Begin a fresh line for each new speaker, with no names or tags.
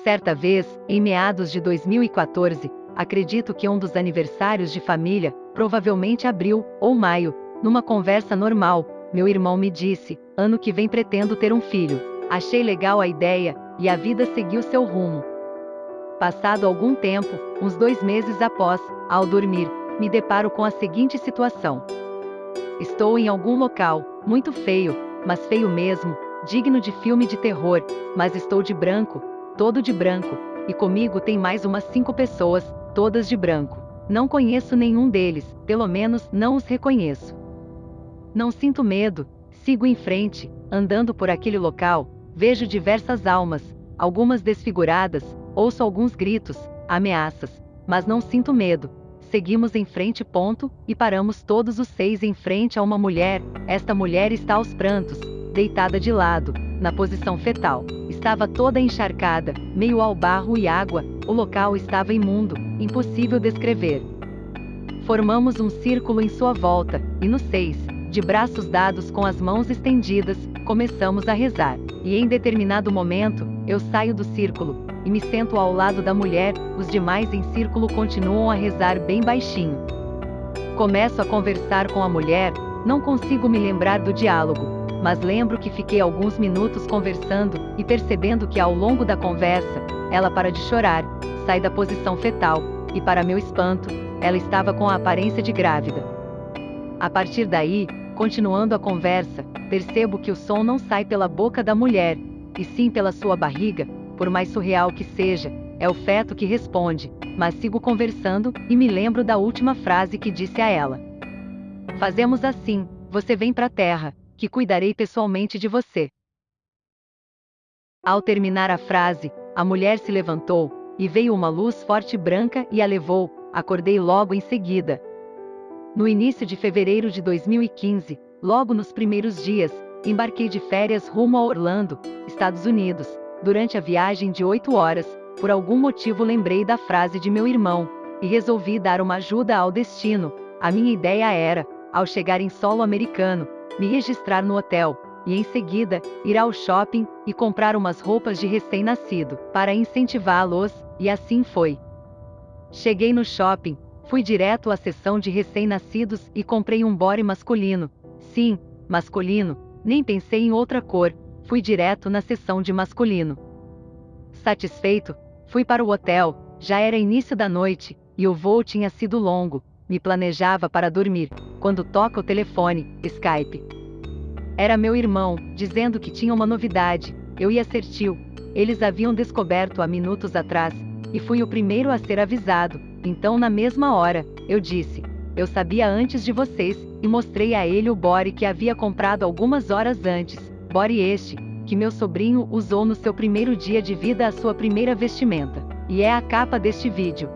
Certa vez, em meados de 2014, acredito que um dos aniversários de família, provavelmente abril ou maio, numa conversa normal, meu irmão me disse: ano que vem pretendo ter um filho. Achei legal a ideia, e a vida seguiu seu rumo. Passado algum tempo, uns dois meses após, ao dormir, me deparo com a seguinte situação. Estou em algum local, muito feio, mas feio mesmo, digno de filme de terror, mas estou de branco, todo de branco, e comigo tem mais umas cinco pessoas, todas de branco. Não conheço nenhum deles, pelo menos não os reconheço. Não sinto medo, sigo em frente, andando por aquele local, vejo diversas almas, algumas desfiguradas, ouço alguns gritos, ameaças, mas não sinto medo. Seguimos em frente, ponto, e paramos todos os seis em frente a uma mulher. Esta mulher está aos prantos, deitada de lado, na posição fetal. Estava toda encharcada, meio ao barro e água, o local estava imundo, impossível descrever. Formamos um círculo em sua volta, e nos seis, de braços dados com as mãos estendidas, começamos a rezar. E em determinado momento, eu saio do círculo, e me sento ao lado da mulher, os demais em círculo continuam a rezar bem baixinho. Começo a conversar com a mulher, não consigo me lembrar do diálogo, mas lembro que fiquei alguns minutos conversando e percebendo que ao longo da conversa, ela para de chorar, sai da posição fetal, e para meu espanto, ela estava com a aparência de grávida. A partir daí, continuando a conversa, percebo que o som não sai pela boca da mulher, e sim pela sua barriga, por mais surreal que seja, é o feto que responde, mas sigo conversando e me lembro da última frase que disse a ela. Fazemos assim, você vem para a terra, que cuidarei pessoalmente de você. Ao terminar a frase, a mulher se levantou, e veio uma luz forte branca e a levou, acordei logo em seguida. No início de fevereiro de 2015, logo nos primeiros dias, embarquei de férias rumo a Orlando, Estados Unidos. Durante a viagem de oito horas, por algum motivo lembrei da frase de meu irmão, e resolvi dar uma ajuda ao destino. A minha ideia era, ao chegar em solo americano, me registrar no hotel, e em seguida, ir ao shopping e comprar umas roupas de recém-nascido, para incentivá-los, e assim foi. Cheguei no shopping, fui direto à seção de recém-nascidos e comprei um body masculino. Sim, masculino, nem pensei em outra cor, fui direto na seção de masculino. Satisfeito, fui para o hotel, já era início da noite, e o voo tinha sido longo, me planejava para dormir, quando toca o telefone, Skype. Era meu irmão, dizendo que tinha uma novidade, eu ia ser tio. Eles haviam descoberto há minutos atrás, e fui o primeiro a ser avisado, então na mesma hora, eu disse, eu sabia antes de vocês, e mostrei a ele o body que havia comprado algumas horas antes, body este, que meu sobrinho usou no seu primeiro dia de vida a sua primeira vestimenta. E é a capa deste vídeo.